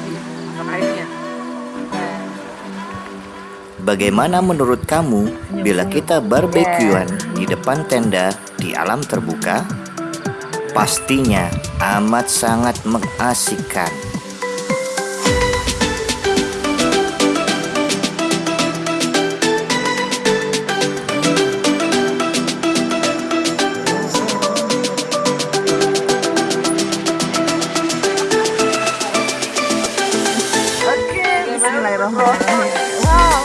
tadi airnya. Bagaimana menurut kamu bila kita barbekyuan di depan tenda di alam terbuka? Pastinya amat sangat mengasihkan. wow.